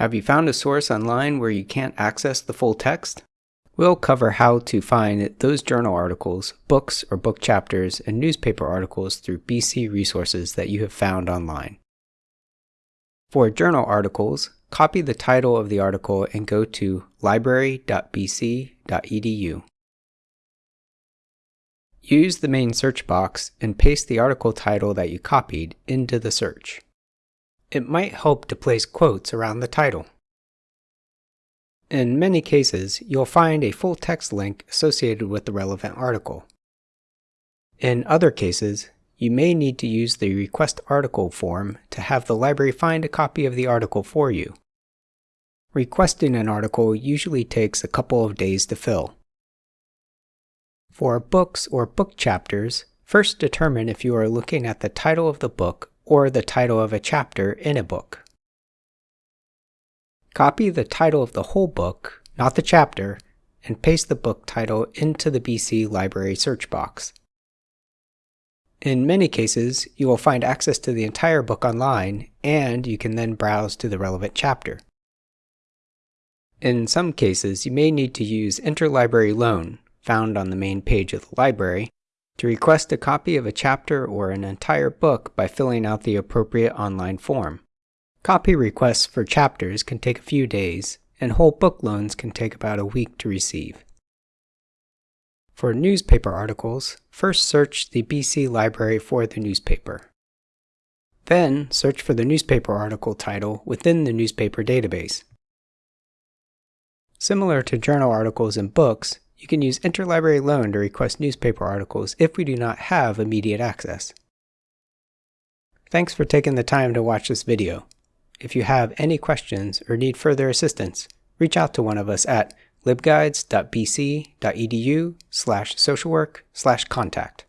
Have you found a source online where you can't access the full text? We'll cover how to find those journal articles, books or book chapters, and newspaper articles through BC resources that you have found online. For journal articles, copy the title of the article and go to library.bc.edu. Use the main search box and paste the article title that you copied into the search. It might help to place quotes around the title. In many cases, you'll find a full text link associated with the relevant article. In other cases, you may need to use the Request Article form to have the library find a copy of the article for you. Requesting an article usually takes a couple of days to fill. For books or book chapters, first determine if you are looking at the title of the book or the title of a chapter in a book. Copy the title of the whole book, not the chapter, and paste the book title into the BC Library search box. In many cases, you will find access to the entire book online, and you can then browse to the relevant chapter. In some cases, you may need to use Interlibrary Loan, found on the main page of the library, to request a copy of a chapter or an entire book by filling out the appropriate online form. Copy requests for chapters can take a few days, and whole book loans can take about a week to receive. For newspaper articles, first search the BC Library for the newspaper. Then, search for the newspaper article title within the newspaper database. Similar to journal articles and books, you can use Interlibrary Loan to request newspaper articles if we do not have immediate access. Thanks for taking the time to watch this video. If you have any questions or need further assistance, reach out to one of us at libguides.bc.edu slash socialwork slash contact.